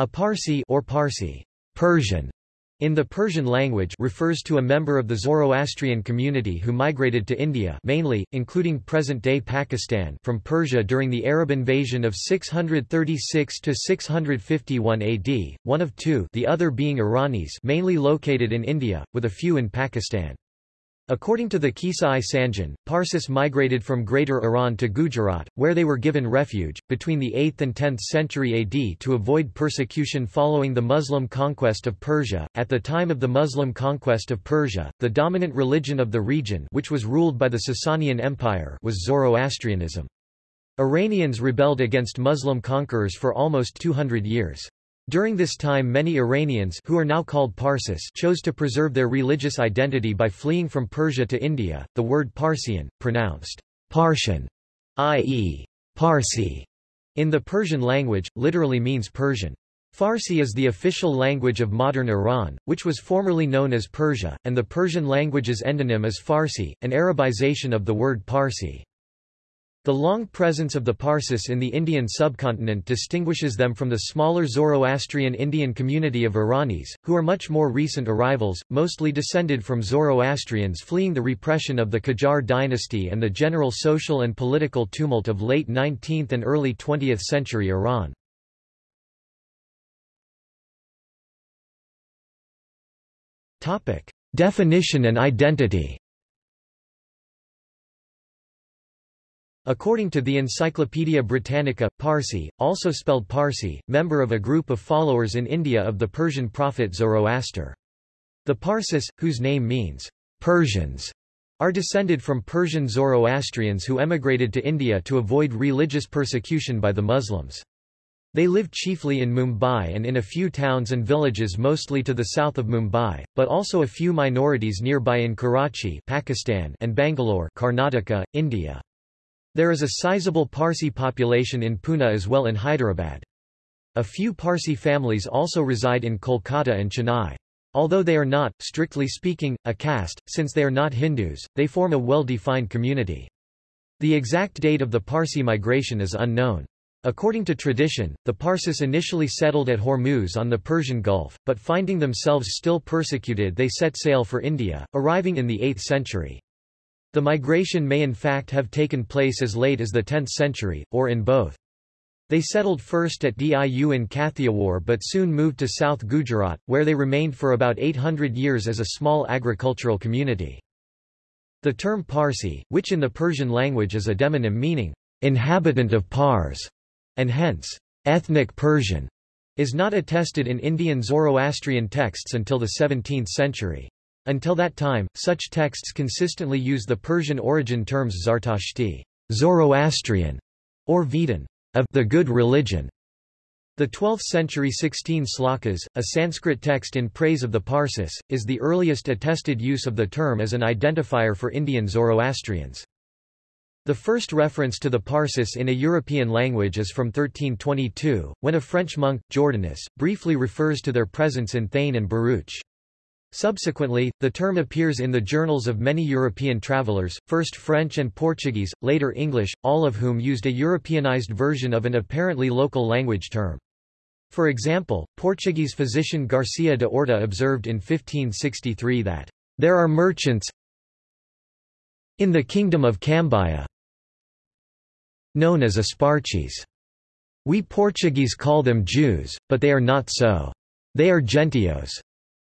A Parsi or Parsi Persian in the Persian language refers to a member of the Zoroastrian community who migrated to India mainly, including present-day Pakistan from Persia during the Arab invasion of 636–651 AD, one of two the other being Iranis mainly located in India, with a few in Pakistan. According to the Kisa-i Sanjan, Parsis migrated from Greater Iran to Gujarat, where they were given refuge, between the 8th and 10th century AD to avoid persecution following the Muslim conquest of Persia. At the time of the Muslim conquest of Persia, the dominant religion of the region which was ruled by the Sasanian Empire was Zoroastrianism. Iranians rebelled against Muslim conquerors for almost 200 years. During this time many Iranians who are now called Parsis chose to preserve their religious identity by fleeing from Persia to India. The word Parsian, pronounced Parsian, i.e., Parsi, in the Persian language, literally means Persian. Farsi is the official language of modern Iran, which was formerly known as Persia, and the Persian language's endonym is Farsi, an Arabization of the word Parsi. The long presence of the Parsis in the Indian subcontinent distinguishes them from the smaller Zoroastrian Indian community of Iranis, who are much more recent arrivals, mostly descended from Zoroastrians fleeing the repression of the Qajar dynasty and the general social and political tumult of late 19th and early 20th century Iran. Definition and identity According to the Encyclopaedia Britannica, Parsi, also spelled Parsi, member of a group of followers in India of the Persian prophet Zoroaster. The Parsis, whose name means Persians, are descended from Persian Zoroastrians who emigrated to India to avoid religious persecution by the Muslims. They live chiefly in Mumbai and in a few towns and villages mostly to the south of Mumbai, but also a few minorities nearby in Karachi Pakistan and Bangalore Karnataka, India. There is a sizable Parsi population in Pune as well in Hyderabad. A few Parsi families also reside in Kolkata and Chennai. Although they are not, strictly speaking, a caste, since they are not Hindus, they form a well-defined community. The exact date of the Parsi migration is unknown. According to tradition, the Parsis initially settled at Hormuz on the Persian Gulf, but finding themselves still persecuted they set sail for India, arriving in the 8th century. The migration may in fact have taken place as late as the 10th century, or in both. They settled first at Diu in Kathiawar but soon moved to South Gujarat, where they remained for about 800 years as a small agricultural community. The term Parsi, which in the Persian language is a demonym meaning, inhabitant of Pars, and hence, ethnic Persian, is not attested in Indian Zoroastrian texts until the 17th century. Until that time, such texts consistently use the Persian origin terms Zartashti Zoroastrian, or Vedan of the good religion. The 12th-century 16 slokas, a Sanskrit text in praise of the Parsis, is the earliest attested use of the term as an identifier for Indian Zoroastrians. The first reference to the Parsis in a European language is from 1322, when a French monk, Jordanus, briefly refers to their presence in Thane and Bharuch. Subsequently, the term appears in the journals of many European travelers, first French and Portuguese, later English, all of whom used a Europeanized version of an apparently local language term. For example, Portuguese physician Garcia de Orta observed in 1563 that, "...there are merchants in the kingdom of Cambaya known as Asparches. We Portuguese call them Jews, but they are not so. They are Gentios.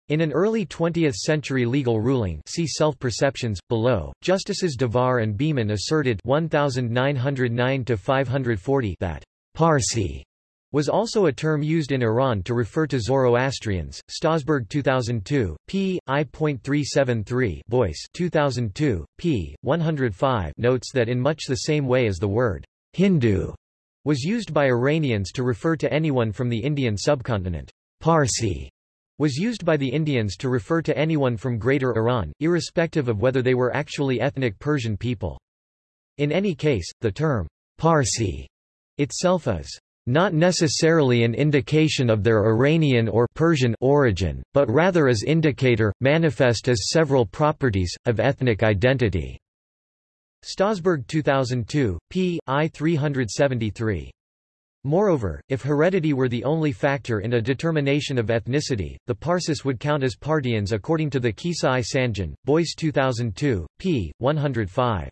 In an early 20th-century legal ruling see Self-Perceptions, below, Justices Davar and Beaman asserted 1909-540 that Parsi was also a term used in Iran to refer to Zoroastrians. Stausberg 2002, p. I.373 Boyce 2002, p. 105 notes that in much the same way as the word Hindu was used by Iranians to refer to anyone from the Indian subcontinent. Parsi was used by the Indians to refer to anyone from Greater Iran, irrespective of whether they were actually ethnic Persian people. In any case, the term Parsi itself is not necessarily an indication of their Iranian or Persian origin, but rather as indicator, manifest as several properties, of ethnic identity. Stausberg 2002, p. I 373. Moreover, if heredity were the only factor in a determination of ethnicity, the Parsis would count as Parthians according to the Kisai Sanjan, Boyce 2002, p. 105.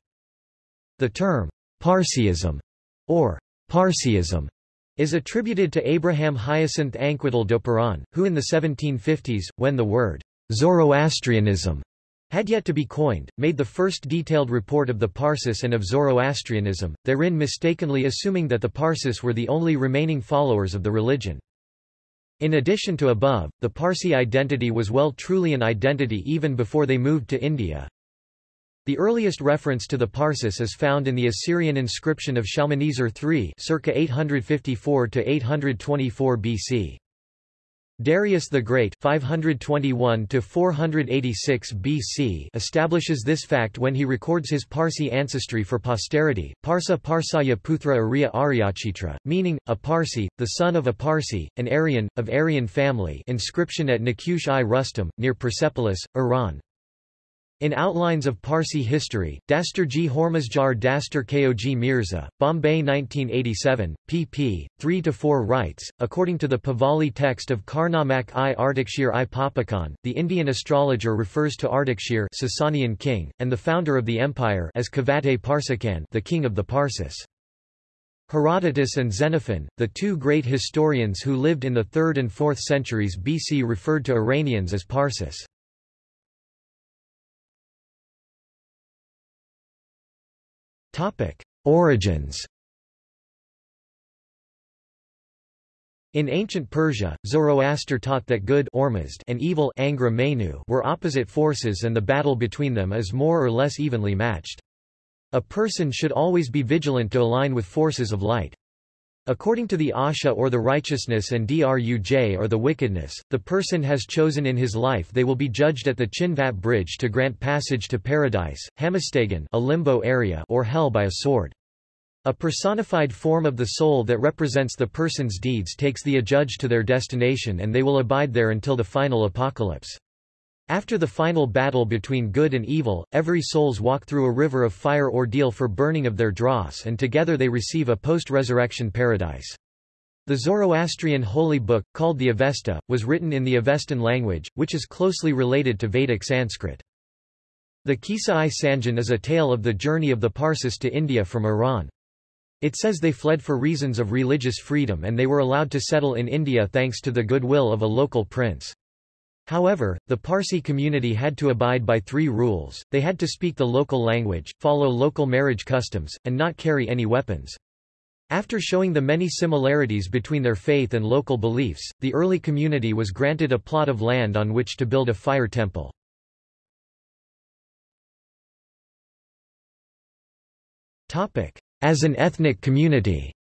The term, Parsiism, or Parsiism, is attributed to Abraham Hyacinth Anquetil Duperron, who in the 1750s, when the word Zoroastrianism had yet to be coined, made the first detailed report of the Parsis and of Zoroastrianism, therein mistakenly assuming that the Parsis were the only remaining followers of the religion. In addition to above, the Parsi identity was well truly an identity even before they moved to India. The earliest reference to the Parsis is found in the Assyrian inscription of Shalmaneser III circa 854 to 824 BC. Darius the Great 521 BC establishes this fact when he records his Parsi ancestry for posterity, Parsa Parsaya Putra Arya Aryachitra, meaning, a Parsi, the son of a Parsi, an Aryan, of Aryan family inscription at Naqsh-i Rustam, near Persepolis, Iran. In Outlines of Parsi History, Dastur Dasturji Hormazdiar Dastur Kog Mirza, Bombay 1987, pp. 3-4 writes, according to the Pahlavi text of Karnamak i Ardashir i Papakan, the Indian astrologer refers to Ardashir Sasanian king, and the founder of the empire as Kavate Parsakan the king of the Parsis. Herodotus and Xenophon, the two great historians who lived in the 3rd and 4th centuries BC referred to Iranians as Parsis. Topic: Origins. In ancient Persia, Zoroaster taught that good and evil were opposite forces and the battle between them is more or less evenly matched. A person should always be vigilant to align with forces of light. According to the Asha or the righteousness and Druj or the wickedness, the person has chosen in his life they will be judged at the Chinvat bridge to grant passage to paradise, Hamastagan a limbo area or hell by a sword. A personified form of the soul that represents the person's deeds takes the adjudged to their destination and they will abide there until the final apocalypse. After the final battle between good and evil, every souls walk through a river of fire ordeal for burning of their dross and together they receive a post-resurrection paradise. The Zoroastrian holy book, called the Avesta, was written in the Avestan language, which is closely related to Vedic Sanskrit. The Kisa-i Sanjan is a tale of the journey of the Parsis to India from Iran. It says they fled for reasons of religious freedom and they were allowed to settle in India thanks to the goodwill of a local prince. However, the Parsi community had to abide by three rules, they had to speak the local language, follow local marriage customs, and not carry any weapons. After showing the many similarities between their faith and local beliefs, the early community was granted a plot of land on which to build a fire temple. As an ethnic community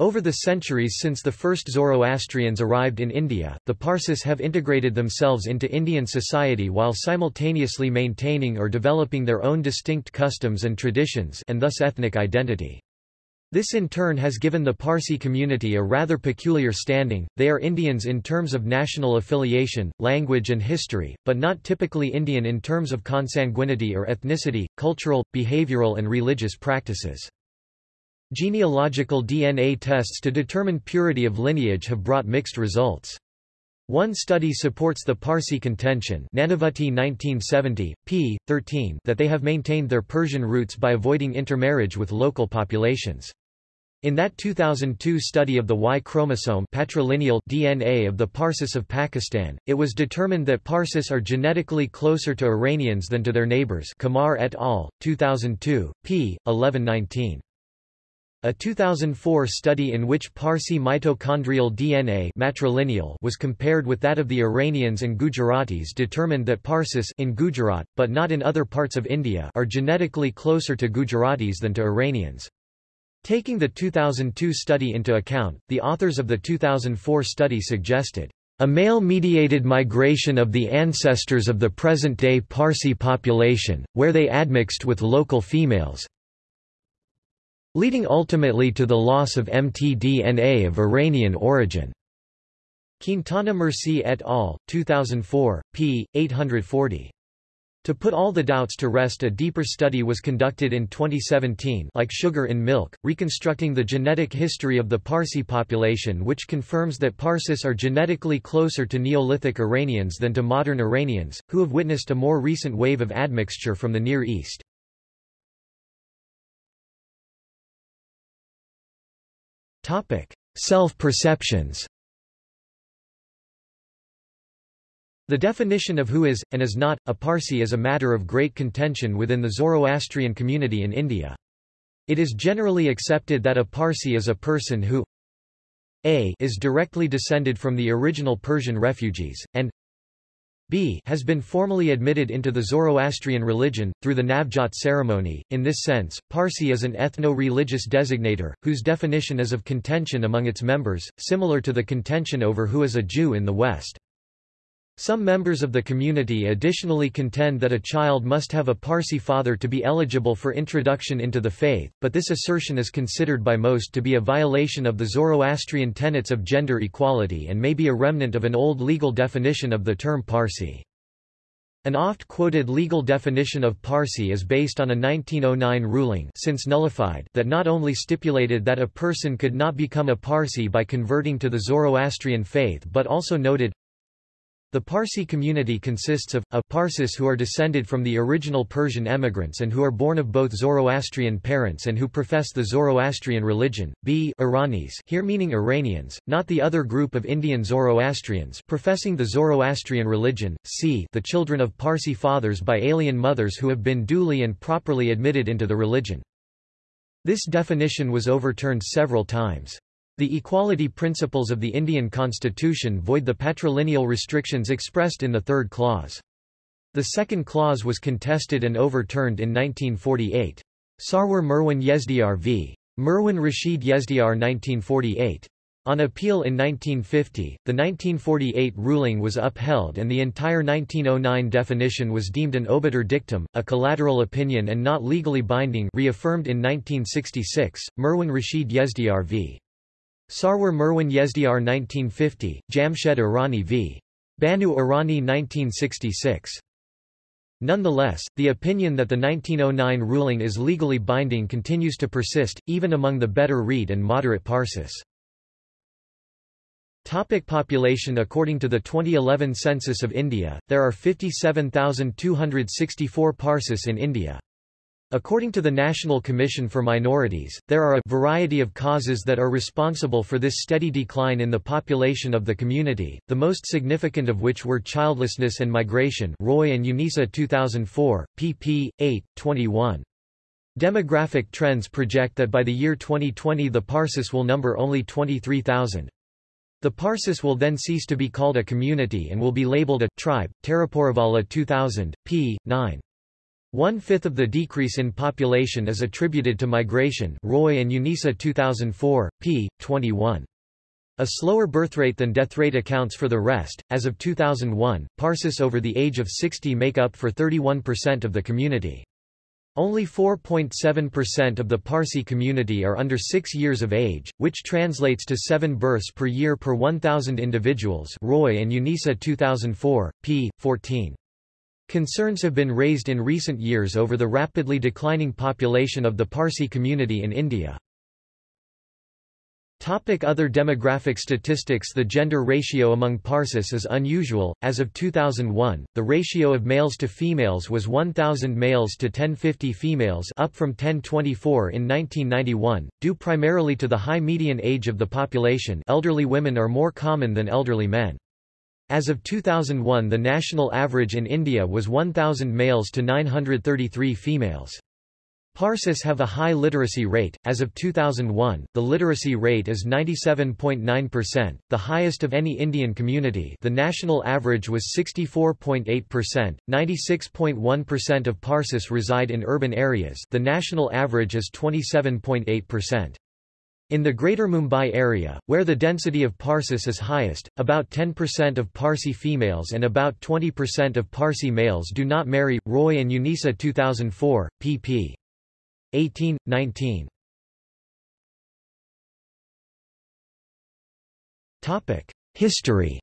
Over the centuries since the first Zoroastrians arrived in India, the Parsis have integrated themselves into Indian society while simultaneously maintaining or developing their own distinct customs and traditions and thus ethnic identity. This in turn has given the Parsi community a rather peculiar standing, they are Indians in terms of national affiliation, language and history, but not typically Indian in terms of consanguinity or ethnicity, cultural, behavioral and religious practices. Genealogical DNA tests to determine purity of lineage have brought mixed results. One study supports the Parsi contention Nanavati 1970, p. 13 that they have maintained their Persian roots by avoiding intermarriage with local populations. In that 2002 study of the Y chromosome patrilineal DNA of the Parsis of Pakistan, it was determined that Parsis are genetically closer to Iranians than to their neighbors Qamar et al., 2002, p. 1119. A 2004 study in which Parsi mitochondrial DNA matrilineal was compared with that of the Iranians and Gujaratis determined that Parsis in Gujarat, but not in other parts of India are genetically closer to Gujaratis than to Iranians. Taking the 2002 study into account, the authors of the 2004 study suggested a male-mediated migration of the ancestors of the present-day Parsi population, where they admixed with local females, leading ultimately to the loss of mtDNA of Iranian origin. Quintana Murci et al., 2004, p. 840. To put all the doubts to rest a deeper study was conducted in 2017 like sugar in milk, reconstructing the genetic history of the Parsi population which confirms that Parsis are genetically closer to Neolithic Iranians than to modern Iranians, who have witnessed a more recent wave of admixture from the Near East. Self-perceptions The definition of who is, and is not, a Parsi is a matter of great contention within the Zoroastrian community in India. It is generally accepted that a Parsi is a person who a is directly descended from the original Persian refugees, and b has been formally admitted into the Zoroastrian religion, through the Navjot ceremony. In this sense, Parsi is an ethno-religious designator, whose definition is of contention among its members, similar to the contention over who is a Jew in the West. Some members of the community additionally contend that a child must have a Parsi father to be eligible for introduction into the faith, but this assertion is considered by most to be a violation of the Zoroastrian tenets of gender equality and may be a remnant of an old legal definition of the term Parsi. An oft-quoted legal definition of Parsi is based on a 1909 ruling since nullified that not only stipulated that a person could not become a Parsi by converting to the Zoroastrian faith but also noted, the Parsi community consists of, a Parsis who are descended from the original Persian emigrants and who are born of both Zoroastrian parents and who profess the Zoroastrian religion, b Iranis here meaning Iranians, not the other group of Indian Zoroastrians professing the Zoroastrian religion, c the children of Parsi fathers by alien mothers who have been duly and properly admitted into the religion. This definition was overturned several times. The equality principles of the Indian constitution void the patrilineal restrictions expressed in the third clause. The second clause was contested and overturned in 1948. Sarwar Merwan Yezdiar v. Merwan Rashid Yezdiar 1948. On appeal in 1950, the 1948 ruling was upheld and the entire 1909 definition was deemed an obiter dictum, a collateral opinion and not legally binding reaffirmed in 1966, Merwan Rashid Yezdiar v. Sarwar Merwan Yezdiar 1950, Jamshed Irani v. Banu Irani 1966. Nonetheless, the opinion that the 1909 ruling is legally binding continues to persist, even among the better read and moderate Parsis. Topic population According to the 2011 census of India, there are 57,264 Parsis in India. According to the National Commission for Minorities, there are a variety of causes that are responsible for this steady decline in the population of the community, the most significant of which were childlessness and migration Roy and UNISA 2004, pp. 8, 21. Demographic trends project that by the year 2020 the Parsis will number only 23,000. The Parsis will then cease to be called a community and will be labeled a tribe. Taraporevala 2000, p. 9. One-fifth of the decrease in population is attributed to migration Roy and UNISA 2004, p. 21. A slower birth rate than death rate accounts for the rest. As of 2001, Parsis over the age of 60 make up for 31% of the community. Only 4.7% of the Parsi community are under 6 years of age, which translates to 7 births per year per 1,000 individuals Roy and UNISA 2004, p. 14. Concerns have been raised in recent years over the rapidly declining population of the Parsi community in India. Topic other demographic statistics The gender ratio among Parsis is unusual. As of 2001, the ratio of males to females was 1,000 males to 1050 females up from 1024 in 1991, due primarily to the high median age of the population elderly women are more common than elderly men. As of 2001 the national average in India was 1,000 males to 933 females. Parsis have a high literacy rate. As of 2001, the literacy rate is 97.9%, the highest of any Indian community. The national average was 64.8%. 96.1% of Parsis reside in urban areas. The national average is 27.8%. In the Greater Mumbai area, where the density of Parsis is highest, about 10% of Parsi females and about 20% of Parsi males do not marry. Roy and Unisa 2004, pp. 18, 19. History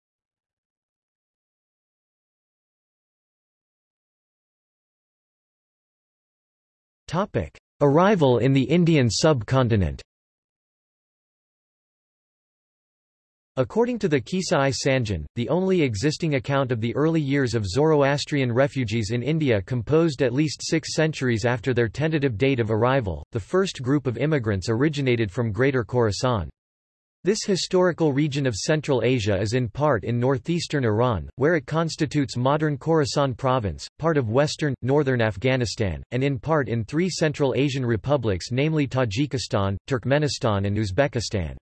Arrival in the Indian subcontinent According to the Kisa-i Sanjan, the only existing account of the early years of Zoroastrian refugees in India composed at least six centuries after their tentative date of arrival, the first group of immigrants originated from Greater Khorasan. This historical region of Central Asia is in part in northeastern Iran, where it constitutes modern Khorasan province, part of western, northern Afghanistan, and in part in three Central Asian republics namely Tajikistan, Turkmenistan and Uzbekistan.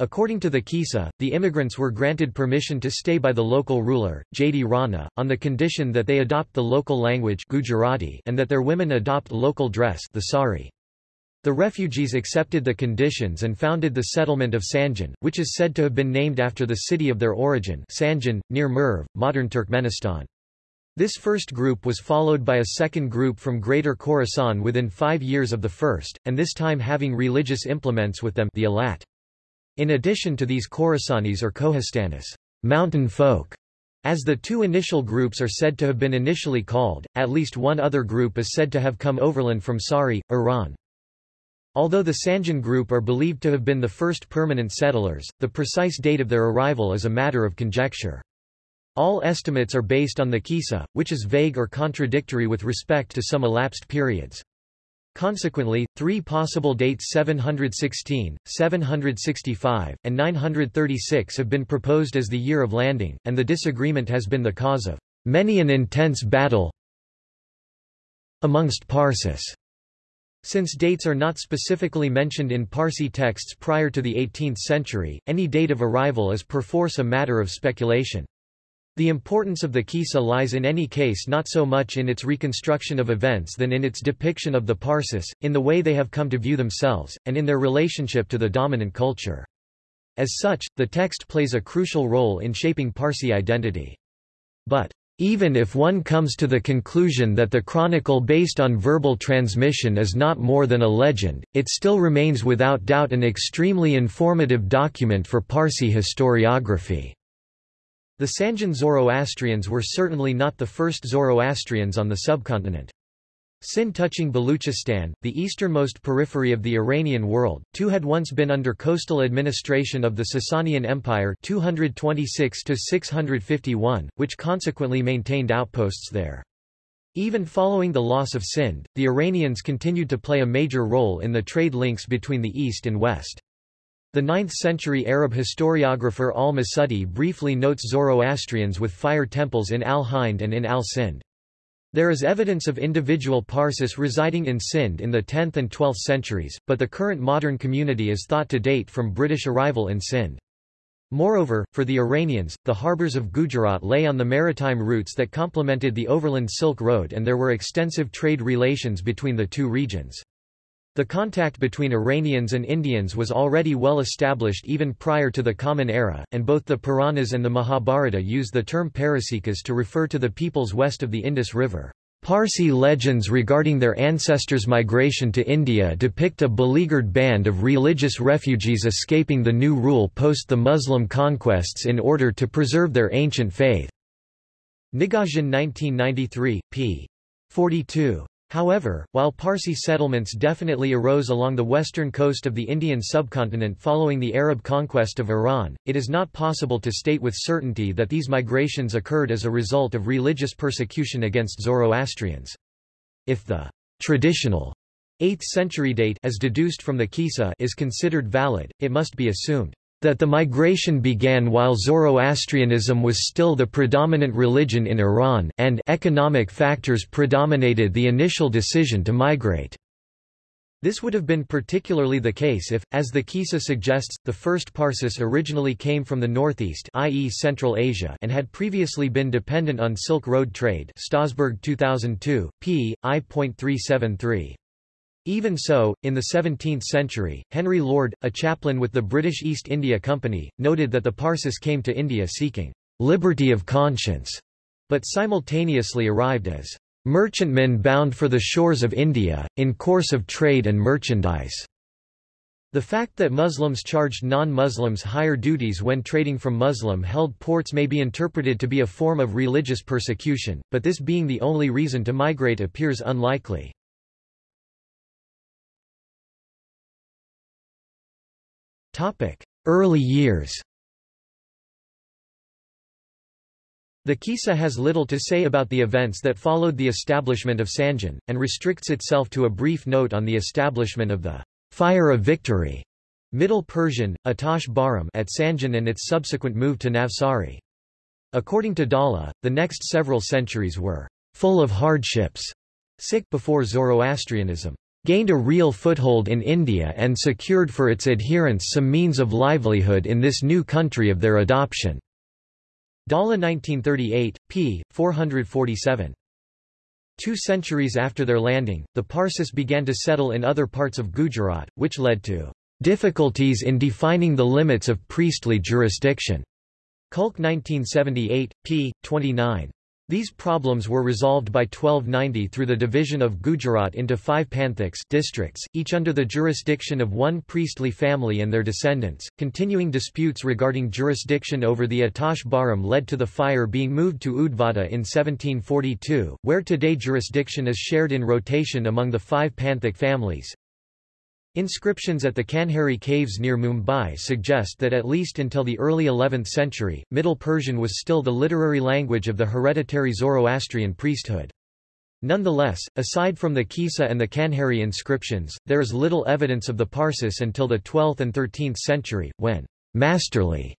According to the Kisa, the immigrants were granted permission to stay by the local ruler, Jadi Rana, on the condition that they adopt the local language Gujarati and that their women adopt local dress the sari. The refugees accepted the conditions and founded the settlement of Sanjan, which is said to have been named after the city of their origin Sanjan, near Merv, modern Turkmenistan. This first group was followed by a second group from Greater Khorasan within five years of the first, and this time having religious implements with them the Alat. In addition to these Khorasanis or Kohistanis mountain folk", as the two initial groups are said to have been initially called, at least one other group is said to have come overland from Sari, Iran. Although the Sanjan group are believed to have been the first permanent settlers, the precise date of their arrival is a matter of conjecture. All estimates are based on the Kisa, which is vague or contradictory with respect to some elapsed periods. Consequently, three possible dates 716, 765, and 936 have been proposed as the year of landing, and the disagreement has been the cause of many an intense battle amongst Parsis. Since dates are not specifically mentioned in Parsi texts prior to the 18th century, any date of arrival is perforce a matter of speculation. The importance of the Kisa lies in any case not so much in its reconstruction of events than in its depiction of the Parsis, in the way they have come to view themselves, and in their relationship to the dominant culture. As such, the text plays a crucial role in shaping Parsi identity. But, even if one comes to the conclusion that the chronicle based on verbal transmission is not more than a legend, it still remains without doubt an extremely informative document for Parsi historiography. The Sanjan Zoroastrians were certainly not the first Zoroastrians on the subcontinent. Sind touching Baluchistan, the easternmost periphery of the Iranian world, too had once been under coastal administration of the Sasanian Empire 226-651, which consequently maintained outposts there. Even following the loss of Sind, the Iranians continued to play a major role in the trade links between the east and west. The 9th-century Arab historiographer al-Masudi briefly notes Zoroastrians with fire temples in al-Hind and in al-Sind. There is evidence of individual Parsis residing in Sind in the 10th and 12th centuries, but the current modern community is thought to date from British arrival in Sind. Moreover, for the Iranians, the harbours of Gujarat lay on the maritime routes that complemented the overland Silk Road and there were extensive trade relations between the two regions. The contact between Iranians and Indians was already well established even prior to the Common Era, and both the Puranas and the Mahabharata use the term Parasikas to refer to the peoples west of the Indus River. Parsi legends regarding their ancestors' migration to India depict a beleaguered band of religious refugees escaping the new rule post the Muslim conquests in order to preserve their ancient faith. Nigahjan 1993, p. 42. However, while Parsi settlements definitely arose along the western coast of the Indian subcontinent following the Arab conquest of Iran, it is not possible to state with certainty that these migrations occurred as a result of religious persecution against Zoroastrians. If the traditional 8th century date as deduced from the Kisa is considered valid, it must be assumed that the migration began while Zoroastrianism was still the predominant religion in Iran and economic factors predominated the initial decision to migrate. This would have been particularly the case if, as the Kisa suggests, the first Parsis originally came from the northeast i.e. Central Asia and had previously been dependent on Silk Road trade Stausberg 2002, p. I.373. Even so, in the 17th century, Henry Lord, a chaplain with the British East India Company, noted that the Parsis came to India seeking liberty of conscience, but simultaneously arrived as merchantmen bound for the shores of India, in course of trade and merchandise. The fact that Muslims charged non-Muslims higher duties when trading from Muslim-held ports may be interpreted to be a form of religious persecution, but this being the only reason to migrate appears unlikely. Early years. The Kisa has little to say about the events that followed the establishment of Sanjan, and restricts itself to a brief note on the establishment of the Fire of Victory Middle Persian, Atash Behram at Sanjan and its subsequent move to Navsari. According to Dhalla, the next several centuries were full of hardships sick before Zoroastrianism gained a real foothold in India and secured for its adherents some means of livelihood in this new country of their adoption. Dhalla 1938, p. 447. Two centuries after their landing, the Parsis began to settle in other parts of Gujarat, which led to difficulties in defining the limits of priestly jurisdiction. Kulke 1978, p. 29. These problems were resolved by 1290 through the division of Gujarat into five panthaks districts, each under the jurisdiction of one priestly family and their descendants. Continuing disputes regarding jurisdiction over the Atash Behram led to the fire being moved to Udvada in 1742, where today jurisdiction is shared in rotation among the five panthic families. Inscriptions at the Kanheri caves near Mumbai suggest that at least until the early 11th century, Middle Persian was still the literary language of the hereditary Zoroastrian priesthood. Nonetheless, aside from the Kisa and the Kanheri inscriptions, there is little evidence of the Parsis until the 12th and 13th century, when masterly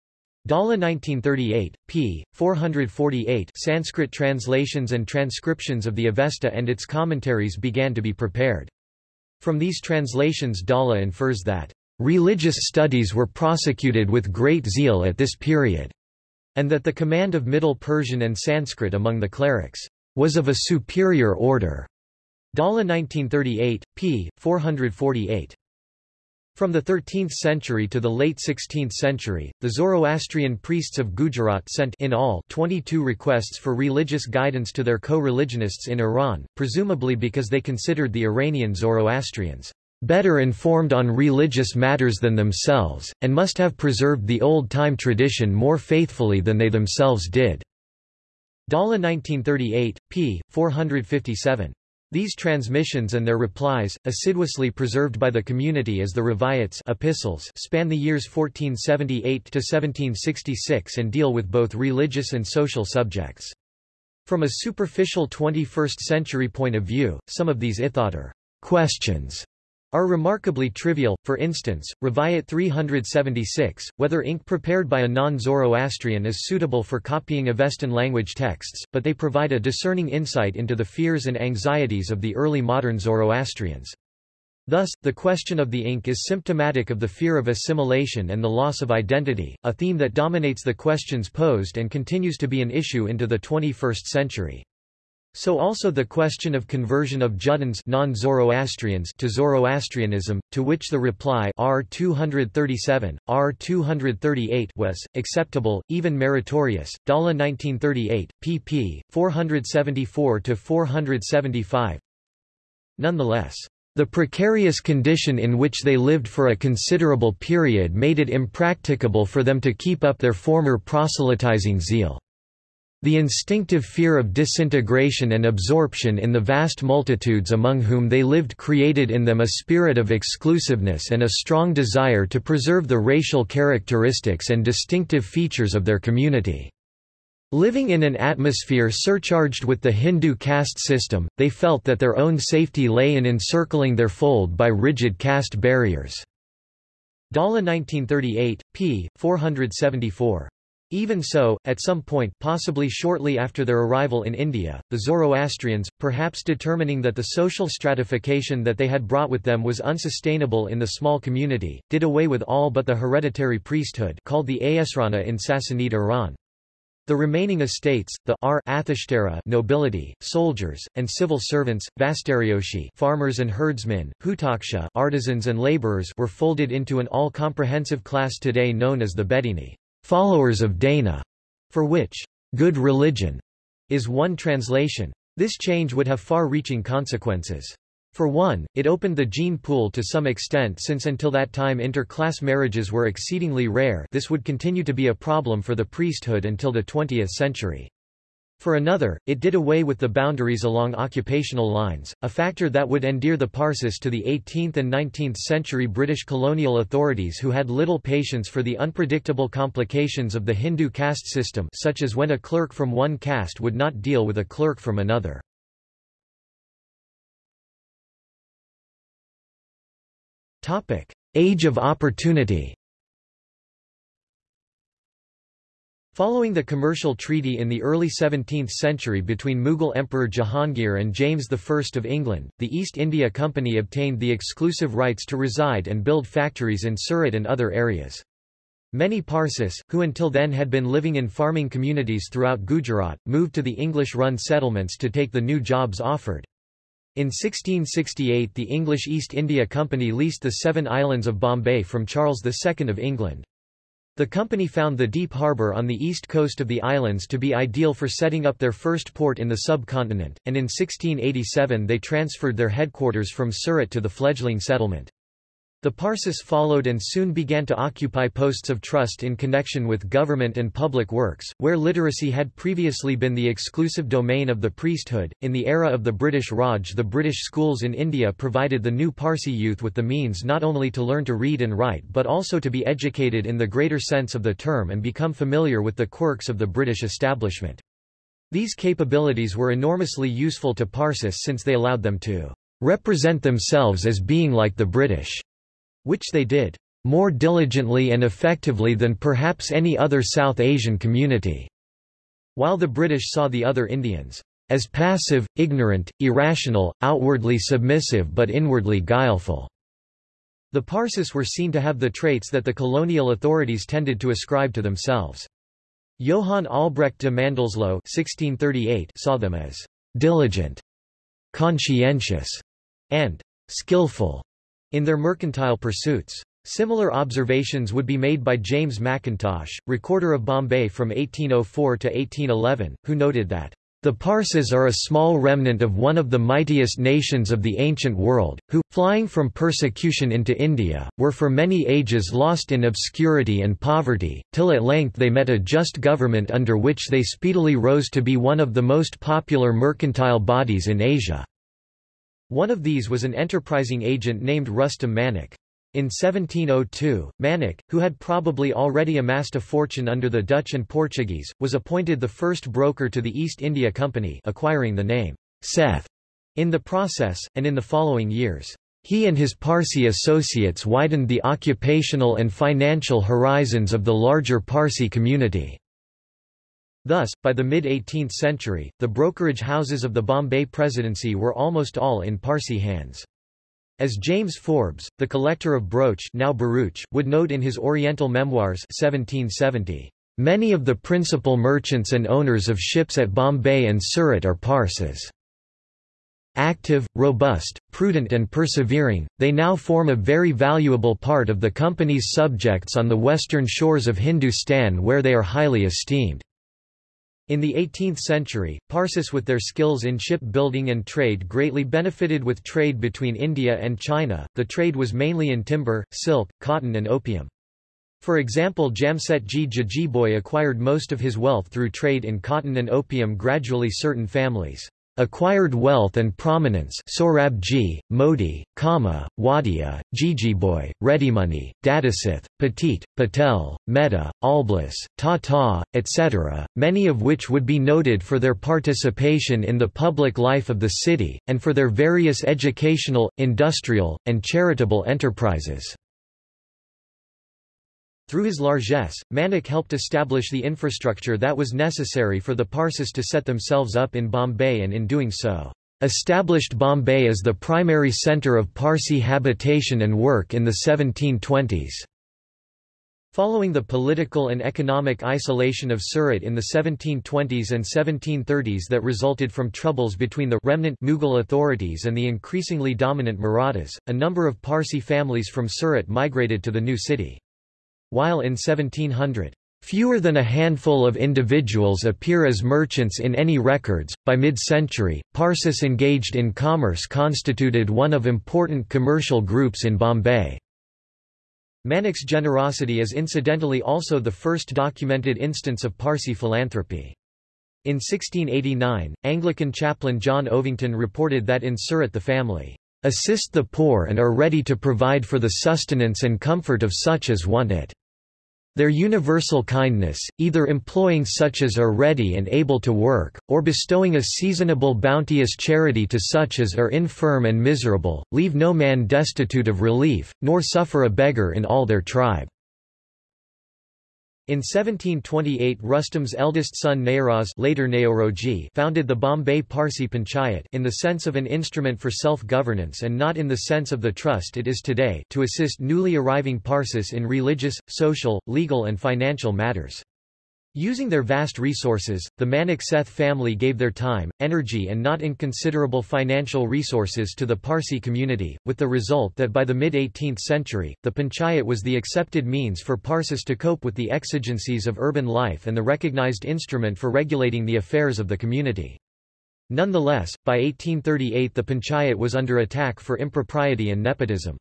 Dhalla 1938, p. 448 Sanskrit translations and transcriptions of the Avesta and its commentaries began to be prepared. From these translations Dhalla infers that, "...religious studies were prosecuted with great zeal at this period," and that the command of Middle Persian and Sanskrit among the clerics, "...was of a superior order." Dhalla 1938, p. 448. From the 13th century to the late 16th century, the Zoroastrian priests of Gujarat sent in all 22 requests for religious guidance to their co-religionists in Iran, presumably because they considered the Iranian Zoroastrians better informed on religious matters than themselves, and must have preserved the old-time tradition more faithfully than they themselves did." Dhalla 1938, p. 457. These transmissions and their replies, assiduously preserved by the community as the Rivayats epistles span the years 1478–1766 and deal with both religious and social subjects. From a superficial 21st-century point of view, some of these ithadar questions are remarkably trivial, for instance, Rivayat 376, whether ink prepared by a non-Zoroastrian is suitable for copying Avestan language texts, but they provide a discerning insight into the fears and anxieties of the early modern Zoroastrians. Thus, the question of the ink is symptomatic of the fear of assimilation and the loss of identity, a theme that dominates the questions posed and continues to be an issue into the 21st century. So also the question of conversion of Juddans non-Zoroastrians to Zoroastrianism, to which the reply R 237, R 238 was acceptable, even meritorious. Dhalla 1938, pp. 474 to 475. Nonetheless, the precarious condition in which they lived for a considerable period made it impracticable for them to keep up their former proselytizing zeal. The instinctive fear of disintegration and absorption in the vast multitudes among whom they lived created in them a spirit of exclusiveness and a strong desire to preserve the racial characteristics and distinctive features of their community. Living in an atmosphere surcharged with the Hindu caste system, they felt that their own safety lay in encircling their fold by rigid caste barriers. Dhalla 1938, p. 474. Even so, at some point possibly shortly after their arrival in India, the Zoroastrians, perhaps determining that the social stratification that they had brought with them was unsustainable in the small community, did away with all but the hereditary priesthood called the Aesrana in Sassanid Iran. The remaining estates, the R nobility, soldiers, and civil servants, Vastaryoshi farmers and herdsmen, Hutaksha artisans and laborers were folded into an all-comprehensive class today known as the Bedini followers of Dana, for which good religion is one translation. This change would have far-reaching consequences. For one, it opened the gene pool to some extent since until that time inter-class marriages were exceedingly rare this would continue to be a problem for the priesthood until the 20th century. For another, it did away with the boundaries along occupational lines, a factor that would endear the Parsis to the 18th and 19th century British colonial authorities who had little patience for the unpredictable complications of the Hindu caste system such as when a clerk from one caste would not deal with a clerk from another. Age of Opportunity Following the commercial treaty in the early 17th century between Mughal Emperor Jahangir and James I of England, the East India Company obtained the exclusive rights to reside and build factories in Surat and other areas. Many Parsis, who until then had been living in farming communities throughout Gujarat, moved to the English-run settlements to take the new jobs offered. In 1668 the English East India Company leased the seven islands of Bombay from Charles II of England. The company found the deep harbour on the east coast of the islands to be ideal for setting up their first port in the subcontinent, and in 1687 they transferred their headquarters from Surat to the fledgling settlement. The Parsis followed and soon began to occupy posts of trust in connection with government and public works, where literacy had previously been the exclusive domain of the priesthood. In the era of the British Raj, the British schools in India provided the new Parsi youth with the means not only to learn to read and write but also to be educated in the greater sense of the term and become familiar with the quirks of the British establishment. These capabilities were enormously useful to Parsis since they allowed them to represent themselves as being like the British which they did more diligently and effectively than perhaps any other South Asian community, while the British saw the other Indians as passive, ignorant, irrational, outwardly submissive but inwardly guileful. The Parsis were seen to have the traits that the colonial authorities tended to ascribe to themselves. Johann Albrecht de Mandelsloh 1638 saw them as diligent, conscientious, and skillful in their mercantile pursuits. Similar observations would be made by James Mackintosh, recorder of Bombay from 1804 to 1811, who noted that the Parsis are a small remnant of one of the mightiest nations of the ancient world, who, flying from persecution into India, were for many ages lost in obscurity and poverty, till at length they met a just government under which they speedily rose to be one of the most popular mercantile bodies in Asia. One of these was an enterprising agent named Rustam Manik. In 1702, Manik, who had probably already amassed a fortune under the Dutch and Portuguese, was appointed the first broker to the East India Company acquiring the name Seth in the process, and in the following years. He and his Parsi associates widened the occupational and financial horizons of the larger Parsi community. Thus, by the mid-18th century, the brokerage houses of the Bombay Presidency were almost all in Parsi hands. As James Forbes, the collector of broach now Bharuch, would note in his Oriental Memoirs 1770, "...many of the principal merchants and owners of ships at Bombay and Surat are Parsis. Active, robust, prudent and persevering, they now form a very valuable part of the company's subjects on the western shores of Hindustan where they are highly esteemed." In the 18th century, Parsis with their skills in shipbuilding and trade greatly benefited with trade between India and China. The trade was mainly in timber, silk, cotton and opium. For example Jamsetji Jejeebhoy acquired most of his wealth through trade in cotton and opium gradually certain families acquired wealth and prominence Sorabji, Modi, Kama, Wadia, Jejeebhoy, Readymoney, Dadiseth, Petit, Patel, Mehta, Allbless, Tata, etc., many of which would be noted for their participation in the public life of the city, and for their various educational, industrial, and charitable enterprises. Through his largesse, Manik helped establish the infrastructure that was necessary for the Parsis to set themselves up in Bombay and in doing so, established Bombay as the primary centre of Parsi habitation and work in the 1720s. Following the political and economic isolation of Surat in the 1720s and 1730s that resulted from troubles between the remnant Mughal authorities and the increasingly dominant Marathas, a number of Parsi families from Surat migrated to the new city. While in 1700, Fewer than a handful of individuals appear as merchants in any records. By mid-century, Parsis engaged in commerce constituted one of important commercial groups in Bombay. Manik's generosity is incidentally also the first documented instance of Parsi philanthropy. In 1689, Anglican chaplain John Ovington reported that in Surat the family assist the poor and are ready to provide for the sustenance and comfort of such as want it. Their universal kindness, either employing such as are ready and able to work, or bestowing a seasonable bounteous charity to such as are infirm and miserable, leave no man destitute of relief, nor suffer a beggar in all their tribe. In 1728 Rustam's eldest son Naoraz later Naoroji founded the Bombay Parsi Panchayat in the sense of an instrument for self-governance and not in the sense of the trust it is today to assist newly arriving Parsis in religious, social, legal and financial matters. Using their vast resources, the Manik Seth family gave their time, energy and not inconsiderable financial resources to the Parsi community, with the result that by the mid-18th century, the panchayat was the accepted means for Parsis to cope with the exigencies of urban life and the recognized instrument for regulating the affairs of the community. Nonetheless, by 1838 the panchayat was under attack for impropriety and nepotism.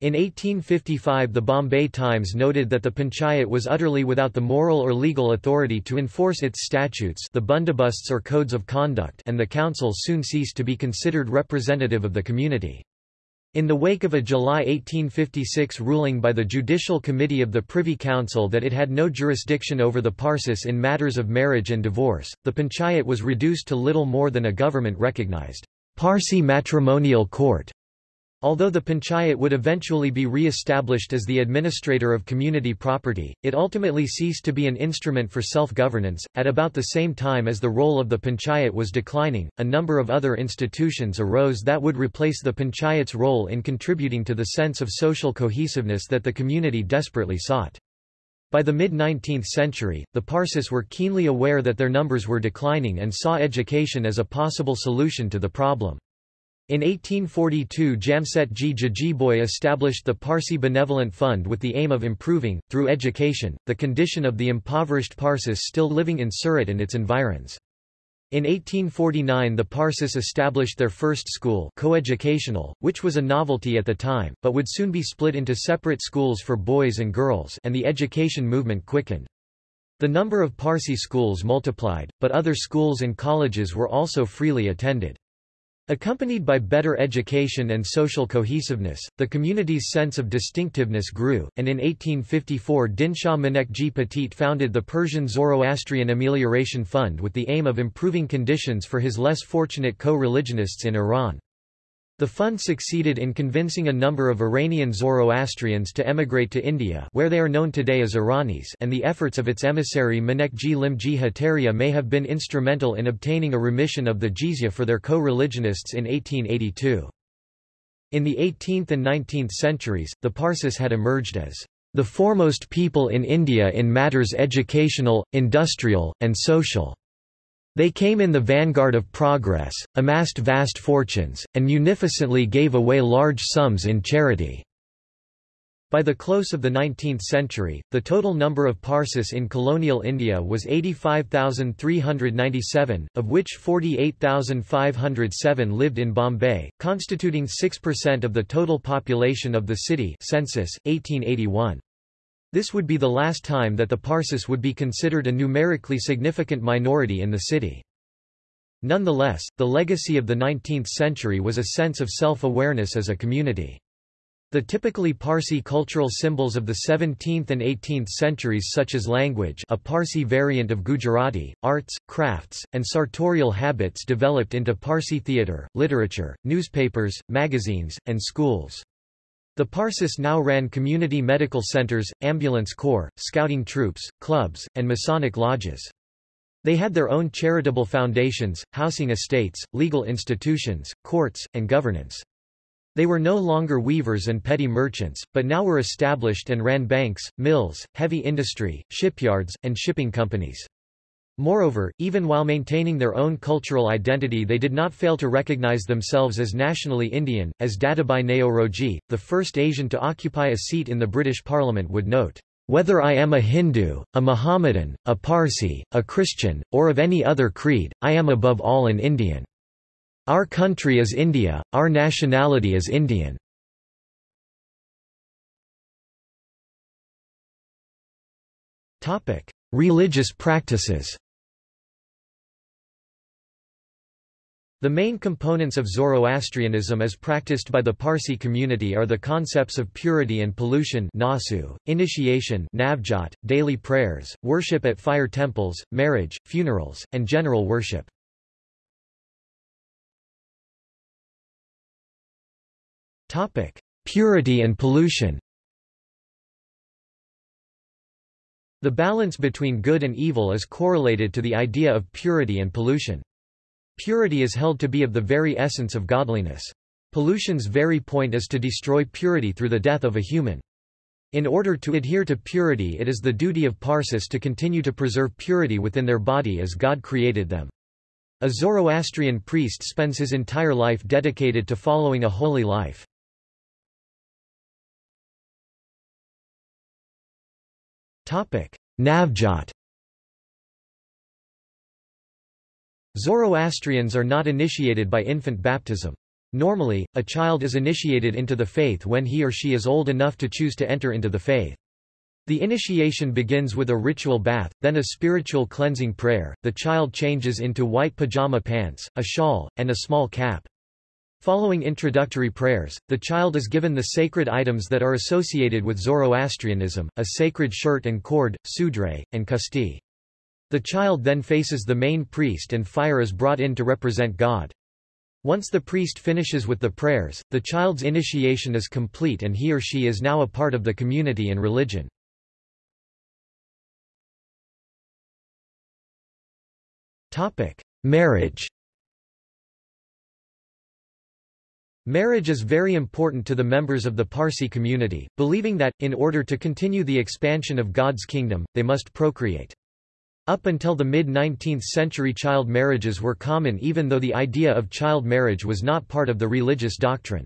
In 1855 the Bombay Times noted that the panchayat was utterly without the moral or legal authority to enforce its statutes the bundobusts or codes of conduct and the council soon ceased to be considered representative of the community. In the wake of a July 1856 ruling by the Judicial Committee of the Privy Council that it had no jurisdiction over the Parsis in matters of marriage and divorce, the panchayat was reduced to little more than a government-recognized Parsi matrimonial court. Although the panchayat would eventually be re-established as the administrator of community property, it ultimately ceased to be an instrument for self-governance. At about the same time as the role of the panchayat was declining, a number of other institutions arose that would replace the panchayat's role in contributing to the sense of social cohesiveness that the community desperately sought. By the mid-19th century, the Parsis were keenly aware that their numbers were declining and saw education as a possible solution to the problem. In 1842 Jamsetji Jejeebhoy established the Parsi Benevolent Fund with the aim of improving, through education, the condition of the impoverished Parsis still living in Surat and its environs. In 1849 the Parsis established their first school coeducational, which was a novelty at the time, but would soon be split into separate schools for boys and girls and the education movement quickened. The number of Parsi schools multiplied, but other schools and colleges were also freely attended. Accompanied by better education and social cohesiveness, the community's sense of distinctiveness grew, and in 1854 Dinshah Manekji Petit founded the Persian Zoroastrian Amelioration Fund with the aim of improving conditions for his less fortunate co-religionists in Iran. The fund succeeded in convincing a number of Iranian Zoroastrians to emigrate to India where they are known today as Iranis and the efforts of its emissary Manekji Limji Hataria may have been instrumental in obtaining a remission of the jizya for their co-religionists in 1882. In the 18th and 19th centuries, the Parsis had emerged as the foremost people in India in matters educational, industrial, and social. They came in the vanguard of progress, amassed vast fortunes, and munificently gave away large sums in charity. By the close of the 19th century, the total number of Parsis in colonial India was 85,397, of which 48,507 lived in Bombay, constituting 6% of the total population of the city census, 1881. This would be the last time that the Parsis would be considered a numerically significant minority in the city. Nonetheless, the legacy of the 19th century was a sense of self-awareness as a community. The typically Parsi cultural symbols of the 17th and 18th centuries such as language a Parsi variant of Gujarati, arts, crafts, and sartorial habits developed into Parsi theatre, literature, newspapers, magazines, and schools. The Parsis now ran community medical centers, ambulance corps, scouting troops, clubs, and Masonic lodges. They had their own charitable foundations, housing estates, legal institutions, courts, and governance. They were no longer weavers and petty merchants, but now were established and ran banks, mills, heavy industry, shipyards, and shipping companies. Moreover, even while maintaining their own cultural identity they did not fail to recognize themselves as nationally Indian, as Dadabhai Naoroji, the first Asian to occupy a seat in the British Parliament would note, "...whether I am a Hindu, a Mohammedan, a Parsi, a Christian, or of any other creed, I am above all an Indian. Our country is India, our nationality is Indian." Religious practices The main components of Zoroastrianism as practiced by the Parsi community are the concepts of purity and pollution nasu, initiation navjot, daily prayers, worship at fire temples, marriage, funerals, and general worship. Purity and pollution The balance between good and evil is correlated to the idea of purity and pollution. Purity is held to be of the very essence of godliness. Pollution's very point is to destroy purity through the death of a human. In order to adhere to purity it is the duty of Parsis to continue to preserve purity within their body as God created them. A Zoroastrian priest spends his entire life dedicated to following a holy life. Navjot Zoroastrians are not initiated by infant baptism. Normally, a child is initiated into the faith when he or she is old enough to choose to enter into the faith. The initiation begins with a ritual bath, then a spiritual cleansing prayer. The child changes into white pajama pants, a shawl, and a small cap. Following introductory prayers, the child is given the sacred items that are associated with Zoroastrianism, a sacred shirt and cord, sudre, and kusti. The child then faces the main priest and fire is brought in to represent God. Once the priest finishes with the prayers, the child's initiation is complete and he or she is now a part of the community and religion. Marriage Marriage is very important to the members of the Parsi community, believing that, in order to continue the expansion of God's kingdom, they must procreate. Up until the mid-19th century child marriages were common even though the idea of child marriage was not part of the religious doctrine.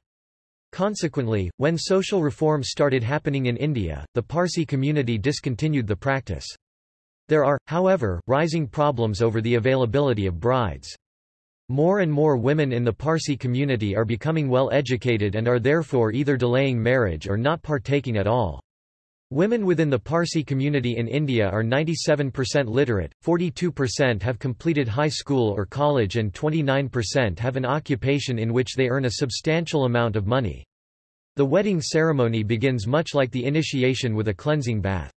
Consequently, when social reforms started happening in India, the Parsi community discontinued the practice. There are, however, rising problems over the availability of brides. More and more women in the Parsi community are becoming well educated and are therefore either delaying marriage or not partaking at all. Women within the Parsi community in India are 97% literate, 42% have completed high school or college and 29% have an occupation in which they earn a substantial amount of money. The wedding ceremony begins much like the initiation with a cleansing bath.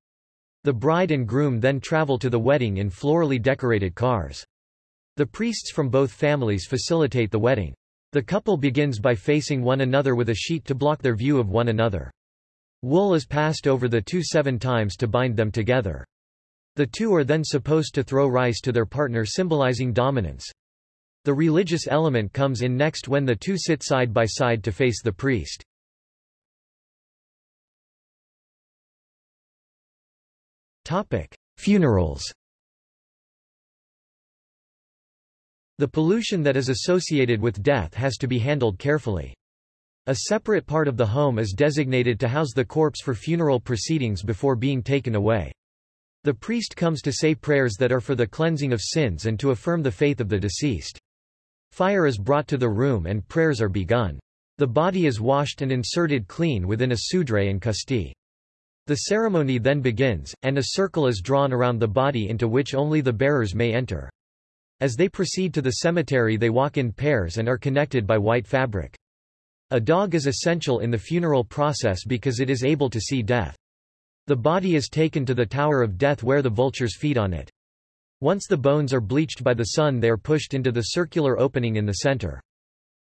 The bride and groom then travel to the wedding in florally decorated cars. The priests from both families facilitate the wedding. The couple begins by facing one another with a sheet to block their view of one another. Wool is passed over the two seven times to bind them together. The two are then supposed to throw rice to their partner symbolizing dominance. The religious element comes in next when the two sit side by side to face the priest. Topic: Funerals The pollution that is associated with death has to be handled carefully. A separate part of the home is designated to house the corpse for funeral proceedings before being taken away. The priest comes to say prayers that are for the cleansing of sins and to affirm the faith of the deceased. Fire is brought to the room and prayers are begun. The body is washed and inserted clean within a sudre and kusti. The ceremony then begins, and a circle is drawn around the body into which only the bearers may enter. As they proceed to the cemetery they walk in pairs and are connected by white fabric. A dog is essential in the funeral process because it is able to see death. The body is taken to the Tower of Death where the vultures feed on it. Once the bones are bleached by the sun they are pushed into the circular opening in the center.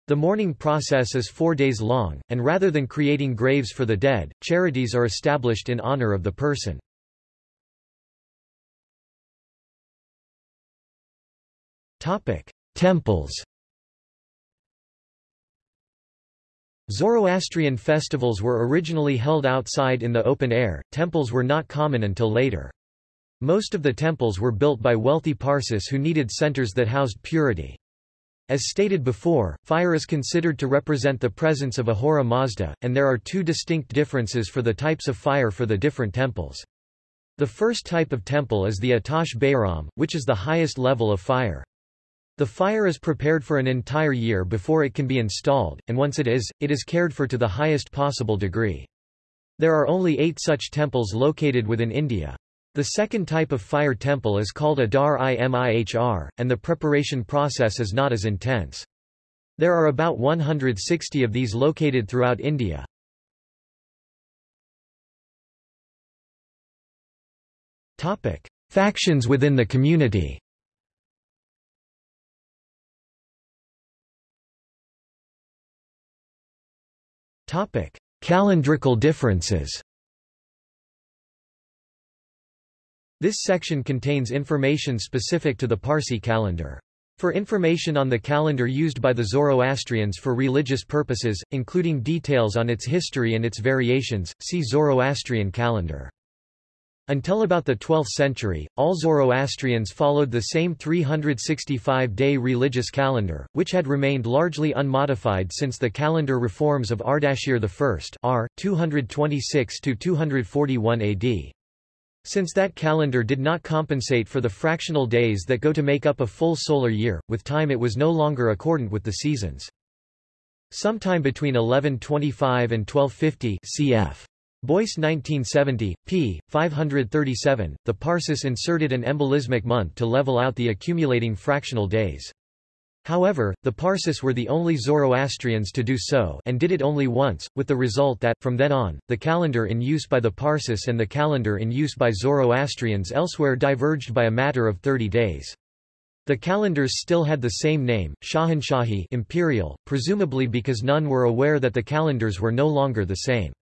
The mourning process is four days long, and rather than creating graves for the dead, charities are established in honor of the person. Temples Zoroastrian festivals were originally held outside in the open air, temples were not common until later. Most of the temples were built by wealthy Parsis who needed centers that housed purity. As stated before, fire is considered to represent the presence of Ahura Mazda, and there are two distinct differences for the types of fire for the different temples. The first type of temple is the Atash Behram, which is the highest level of fire. The fire is prepared for an entire year before it can be installed, and once it is, it is cared for to the highest possible degree. There are only eight such temples located within India. The second type of fire temple is called a Dar-i Mihr, and the preparation process is not as intense. There are about 160 of these located throughout India. Topic: Factions within the community. Topic: Calendrical differences. This section contains information specific to the Parsi calendar. For information on the calendar used by the Zoroastrians for religious purposes, including details on its history and its variations, see Zoroastrian calendar. Until about the 12th century, all Zoroastrians followed the same 365-day religious calendar, which had remained largely unmodified since the calendar reforms of Ardashir I r. 226–241 AD. Since that calendar did not compensate for the fractional days that go to make up a full solar year, with time it was no longer accordant with the seasons. Sometime between 1125 and 1250 cf. Boyce 1970, p. 537, the Parsis inserted an embolismic month to level out the accumulating fractional days. However, the Parsis were the only Zoroastrians to do so and did it only once, with the result that, from then on, the calendar in use by the Parsis and the calendar in use by Zoroastrians elsewhere diverged by a matter of 30 days. The calendars still had the same name, Shahanshahi imperial, presumably because none were aware that the calendars were no longer the same.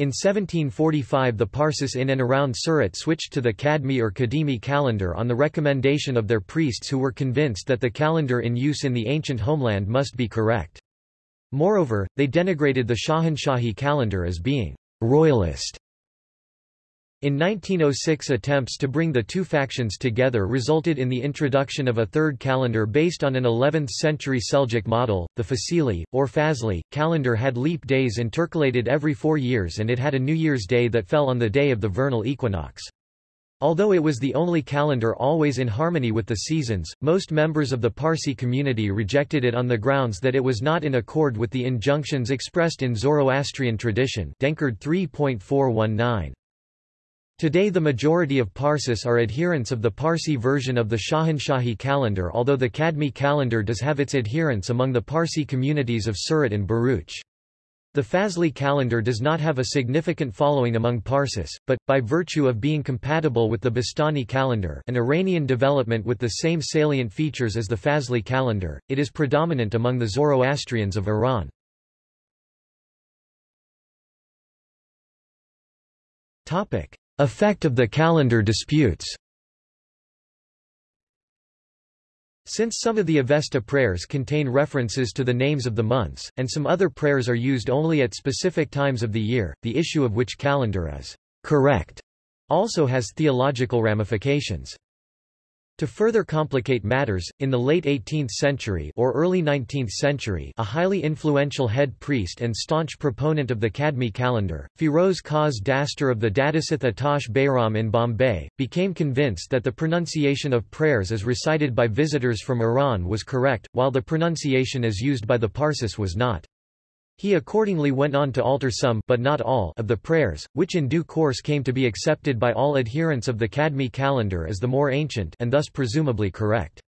In 1745 the Parsis in and around Surat switched to the Kadmi or Kadimi calendar on the recommendation of their priests who were convinced that the calendar in use in the ancient homeland must be correct. Moreover, they denigrated the Shahanshahi calendar as being royalist in 1906 attempts to bring the two factions together resulted in the introduction of a third calendar based on an 11th-century Seljuk model, the Fasili, or Fazli. Calendar had leap days intercalated every four years and it had a New Year's Day that fell on the day of the vernal equinox. Although it was the only calendar always in harmony with the seasons, most members of the Parsi community rejected it on the grounds that it was not in accord with the injunctions expressed in Zoroastrian tradition Denkard 3.419. Today the majority of Parsis are adherents of the Parsi version of the Shahanshahi calendar although the Kadmi calendar does have its adherents among the Parsi communities of Surat and Bharuch. The Fazli calendar does not have a significant following among Parsis, but, by virtue of being compatible with the Bastani calendar an Iranian development with the same salient features as the Fazli calendar, it is predominant among the Zoroastrians of Iran. Topic. Effect of the calendar disputes Since some of the Avesta prayers contain references to the names of the months, and some other prayers are used only at specific times of the year, the issue of which calendar is correct also has theological ramifications. To further complicate matters, in the late 18th century or early 19th century a highly influential head priest and staunch proponent of the Kadmi calendar, Firoz Khaz Dastur of the Dadiseth Atash Behram in Bombay, became convinced that the pronunciation of prayers as recited by visitors from Iran was correct, while the pronunciation as used by the Parsis was not. He accordingly went on to alter some but not all of the prayers, which in due course came to be accepted by all adherents of the Kadmi calendar as the more ancient and thus presumably correct.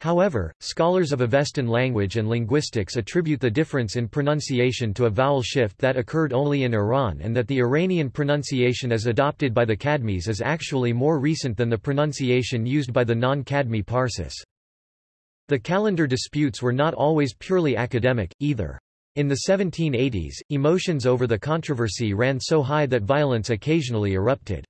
However, scholars of Avestan language and linguistics attribute the difference in pronunciation to a vowel shift that occurred only in Iran and that the Iranian pronunciation as adopted by the Kadmis is actually more recent than the pronunciation used by the non-Kadmi Parsis. The calendar disputes were not always purely academic, either. In the 1780s, emotions over the controversy ran so high that violence occasionally erupted.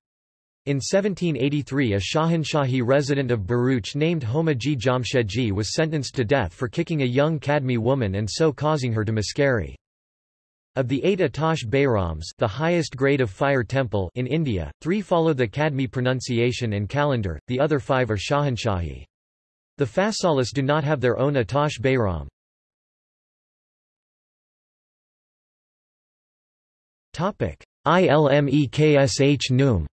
In 1783 a Shahanshahi resident of Bharuch named Homaji Jamshedji was sentenced to death for kicking a young Kadmi woman and so causing her to miscarry. Of the eight Atash Behrams the highest grade of fire temple in India, three follow the Kadmi pronunciation and calendar, the other five are Shahanshahi. The Fasalis do not have their own Atash Behram. ILMEKSH Noom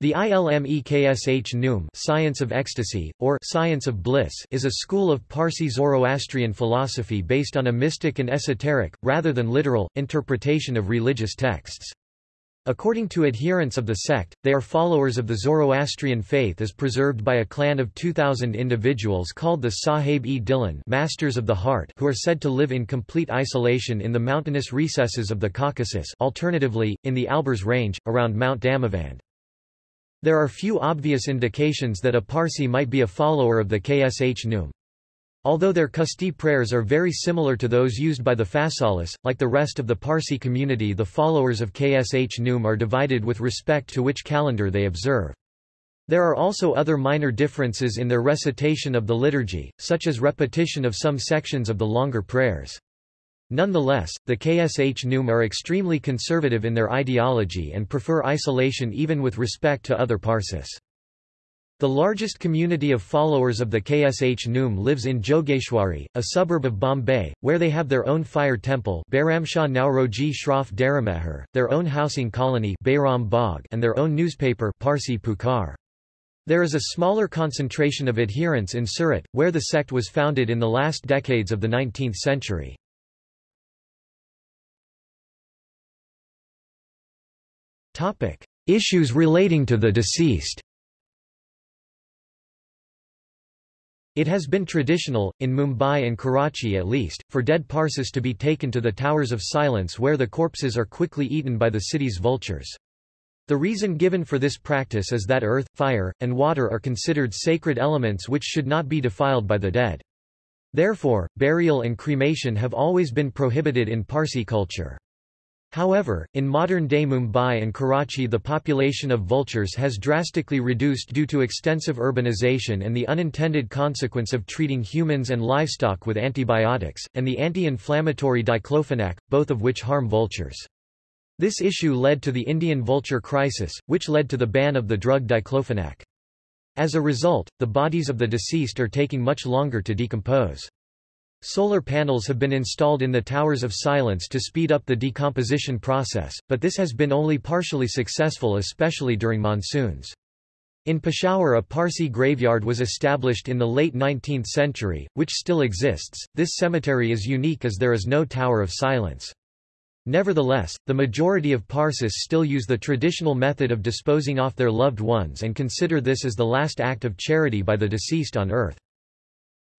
The Ilm-e-Khshnoom Science of Ecstasy, or Science of Bliss is a school of Parsi Zoroastrian philosophy based on a mystic and esoteric, rather than literal, interpretation of religious texts. According to adherents of the sect, they are followers of the Zoroastrian faith as preserved by a clan of 2,000 individuals called the Sahib-e-Dilan Masters of the Heart who are said to live in complete isolation in the mountainous recesses of the Caucasus alternatively, in the Alborz range, around Mount Damavand. There are few obvious indications that a Parsi might be a follower of the Khshnoom. Although their Kusti prayers are very similar to those used by the Fasalis, like the rest of the Parsi community the followers of Khshnoom are divided with respect to which calendar they observe. There are also other minor differences in their recitation of the liturgy, such as repetition of some sections of the longer prayers. Nonetheless, the Khshnoom are extremely conservative in their ideology and prefer isolation even with respect to other Parsis. The largest community of followers of the Khshnoom lives in Jogeshwari, a suburb of Bombay, where they have their own fire temple Bairamshah Nauroji Shroff Darameher, their own housing colony and their own newspaper Parsi Pukar. There is a smaller concentration of adherents in Surat, where the sect was founded in the last decades of the 19th century. Issues relating to the deceased It has been traditional, in Mumbai and Karachi at least, for dead Parsis to be taken to the Towers of Silence where the corpses are quickly eaten by the city's vultures. The reason given for this practice is that earth, fire, and water are considered sacred elements which should not be defiled by the dead. Therefore, burial and cremation have always been prohibited in Parsi culture. However, in modern-day Mumbai and Karachi the population of vultures has drastically reduced due to extensive urbanization and the unintended consequence of treating humans and livestock with antibiotics, and the anti-inflammatory diclofenac, both of which harm vultures. This issue led to the Indian vulture crisis, which led to the ban of the drug diclofenac. As a result, the bodies of the deceased are taking much longer to decompose. Solar panels have been installed in the Towers of Silence to speed up the decomposition process, but this has been only partially successful especially during monsoons. In Peshawar a Parsi graveyard was established in the late 19th century, which still exists. This cemetery is unique as there is no Tower of Silence. Nevertheless, the majority of Parsis still use the traditional method of disposing off their loved ones and consider this as the last act of charity by the deceased on earth.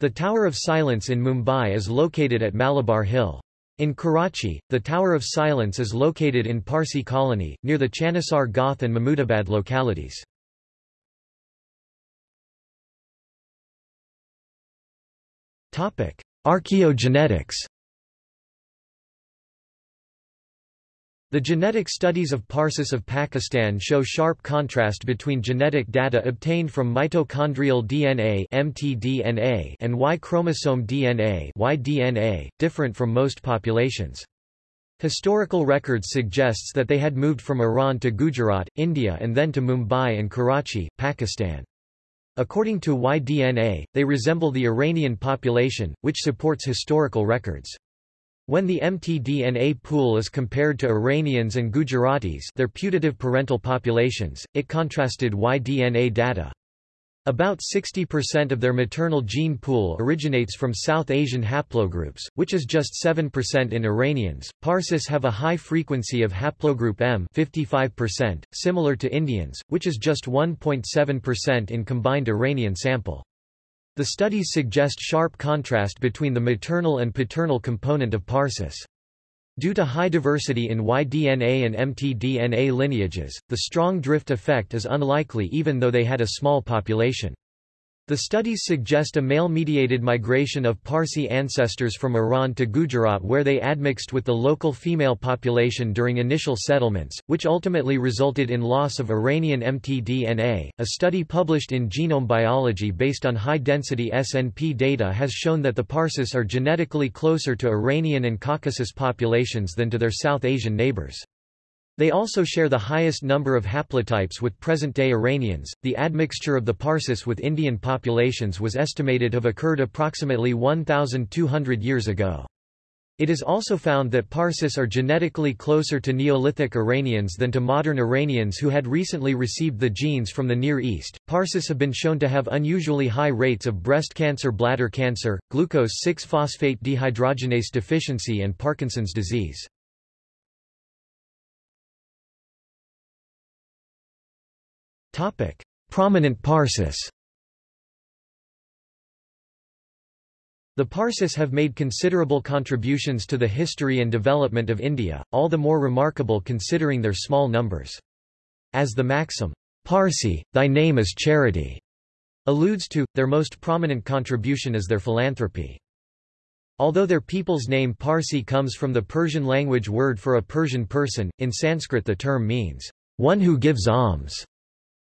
The Tower of Silence in Mumbai is located at Malabar Hill. In Karachi, the Tower of Silence is located in Parsi Colony, near the Chanisar Goth and Mahmudabad localities. Archaeogenetics The genetic studies of Parsis of Pakistan show sharp contrast between genetic data obtained from mitochondrial DNA (mtDNA) and Y chromosome DNA (Y-DNA), different from most populations. Historical records suggests that they had moved from Iran to Gujarat, India and then to Mumbai and Karachi, Pakistan. According to Y-DNA, they resemble the Iranian population, which supports historical records. When the mtDNA pool is compared to Iranians and Gujaratis their putative parental populations, it contrasted Y-DNA data. About 60% of their maternal gene pool originates from South Asian haplogroups, which is just 7% in Iranians. Parsis have a high frequency of haplogroup M 55%, similar to Indians, which is just 1.7% in combined Iranian sample. The studies suggest sharp contrast between the maternal and paternal component of Parsis. Due to high diversity in Y-DNA and mtDNA lineages, the strong drift effect is unlikely even though they had a small population. The studies suggest a male-mediated migration of Parsi ancestors from Iran to Gujarat where they admixed with the local female population during initial settlements, which ultimately resulted in loss of Iranian mtDNA. A study published in Genome Biology based on high-density SNP data has shown that the Parsis are genetically closer to Iranian and Caucasus populations than to their South Asian neighbors. They also share the highest number of haplotypes with present-day Iranians. The admixture of the Parsis with Indian populations was estimated to have occurred approximately 1,200 years ago. It is also found that Parsis are genetically closer to Neolithic Iranians than to modern Iranians who had recently received the genes from the Near East. Parsis have been shown to have unusually high rates of breast cancer, bladder cancer, glucose 6-phosphate dehydrogenase deficiency and Parkinson's disease. Topic: Prominent Parsis. The Parsis have made considerable contributions to the history and development of India, all the more remarkable considering their small numbers. As the maxim, Parsi, thy name is charity, alludes to, their most prominent contribution is their philanthropy. Although their people's name Parsi comes from the Persian language word for a Persian person, in Sanskrit the term means, one who gives alms.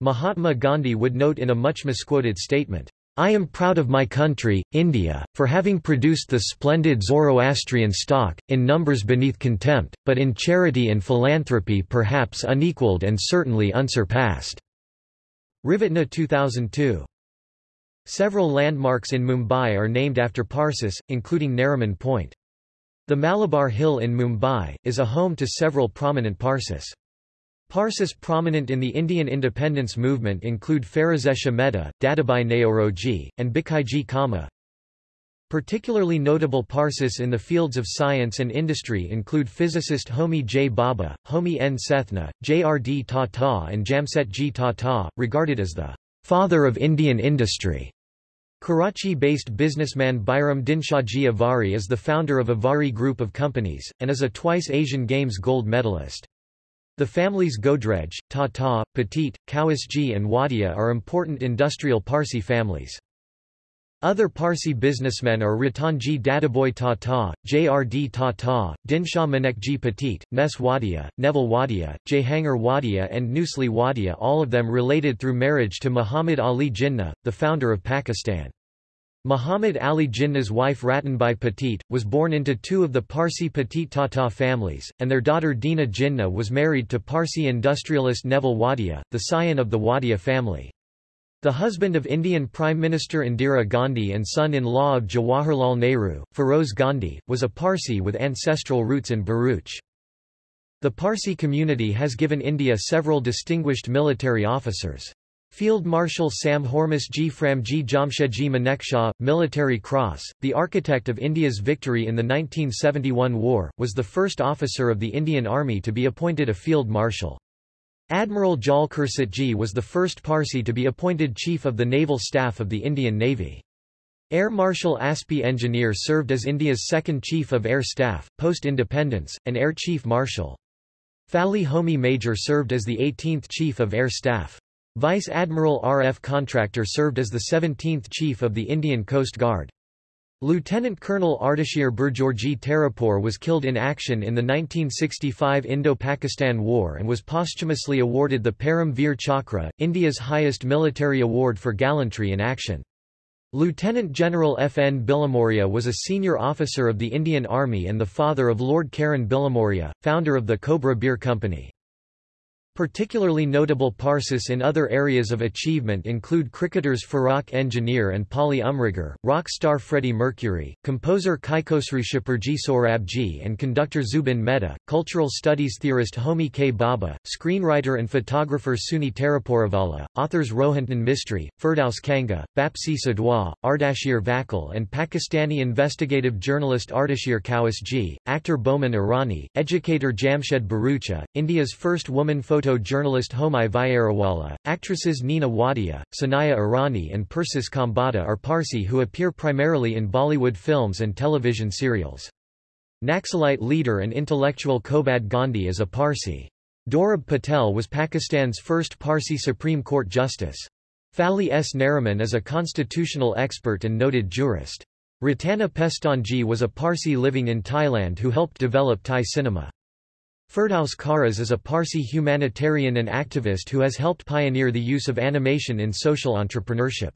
Mahatma Gandhi would note in a much misquoted statement, I am proud of my country, India, for having produced the splendid Zoroastrian stock, in numbers beneath contempt, but in charity and philanthropy perhaps unequaled and certainly unsurpassed." Ravatna 2002. Several landmarks in Mumbai are named after Parsis, including Nariman Point. The Malabar Hill in Mumbai, is a home to several prominent Parsis. Parsis prominent in the Indian independence movement include Pherozeshah Mehta, Dadabhai Naoroji, and Bhikaiji Cama. Particularly notable Parsis in the fields of science and industry include physicist Homi J. Bhabha, Homi N. Sethna, J. R. D. Tata and Jamsetji Tata, regarded as the father of Indian industry. Karachi-based businessman Bairam Dinshahji Avari is the founder of Avari Group of Companies, and is a twice Asian Games gold medalist. The families Godrej, Tata, Petit, Kawasji and Wadia are important industrial Parsi families. Other Parsi businessmen are Ratanji Dadabhoy Tata, JRD Tata, Dinshah Manekji Petit, Nes Wadia, Neville Wadia, Jehangir Wadia and Nusli Wadia all of them related through marriage to Muhammad Ali Jinnah, the founder of Pakistan. Muhammad Ali Jinnah's wife Ratanbai Petit, was born into two of the Parsi Petit Tata families, and their daughter Dina Jinnah was married to Parsi industrialist Neville Wadia, the scion of the Wadia family. The husband of Indian Prime Minister Indira Gandhi and son-in-law of Jawaharlal Nehru, Feroz Gandhi, was a Parsi with ancestral roots in Bharuch. The Parsi community has given India several distinguished military officers. Field Marshal Sam Hormusji Framji Jamshedji Manekshaw, Military Cross, the architect of India's victory in the 1971 war, was the first officer of the Indian Army to be appointed a Field Marshal. Admiral Jal Cursetji was the first Parsi to be appointed Chief of the Naval Staff of the Indian Navy. Air Marshal Aspi Engineer served as India's second Chief of Air Staff, post-independence, and Air Chief Marshal. Fali Homi Major served as the 18th Chief of Air Staff. Vice Admiral R. F. Contractor served as the 17th Chief of the Indian Coast Guard. Lieutenant Colonel Ardeshir Burjorji Tarapur was killed in action in the 1965 Indo-Pakistan War and was posthumously awarded the Param Veer Chakra, India's highest military award for gallantry in action. Lieutenant General F. N. Bilimoria was a senior officer of the Indian Army and the father of Lord Karan Bilimoria, founder of the Cobra Beer Company. Particularly notable Parsis in other areas of achievement include cricketers Farrokh Engineer and Polly Umrigar, rock star Freddie Mercury, composer Kaikhosru Shapurji Sorabji and conductor Zubin Mehta, cultural studies theorist Homi K. Bhabha, screenwriter and photographer Suni Taraporevala, authors Rohinton Mistry, Firdaus Kanga, Bapsi Sidhwa, Ardashir Vakil and Pakistani investigative journalist Ardashir Kawasji, actor Boman Irani, educator Jamshed Bharucha, India's first woman photo photo-journalist Homai Vyarawalla, actresses Nina Wadia, Sanaya Irani and Persis Khambatta are Parsi who appear primarily in Bollywood films and television serials. Naxalite leader and intellectual Kobad Gandhi is a Parsi. Dorab Patel was Pakistan's first Parsi Supreme Court justice. Fali S. Nariman is a constitutional expert and noted jurist. Rattana Pestonji was a Parsi living in Thailand who helped develop Thai cinema. Firdaus Kharas is a Parsi humanitarian and activist who has helped pioneer the use of animation in social entrepreneurship.